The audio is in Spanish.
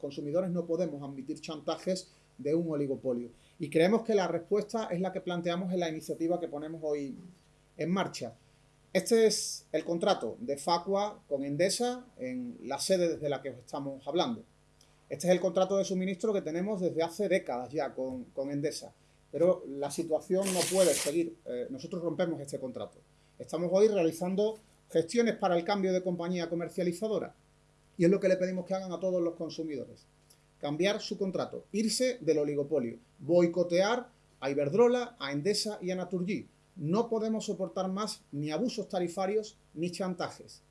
consumidores no podemos admitir chantajes de un oligopolio. Y creemos que la respuesta es la que planteamos en la iniciativa que ponemos hoy en marcha. Este es el contrato de Facua con Endesa en la sede desde la que os estamos hablando. Este es el contrato de suministro que tenemos desde hace décadas ya con, Endesa. Pero la situación no puede seguir. Eh, nosotros rompemos este contrato. Estamos hoy realizando gestiones para el cambio de compañía comercializadora. Y es lo que le pedimos que hagan a todos los consumidores. Cambiar su contrato, irse del oligopolio, boicotear a Iberdrola, a Endesa y a Naturgy no podemos soportar más ni abusos tarifarios ni chantajes.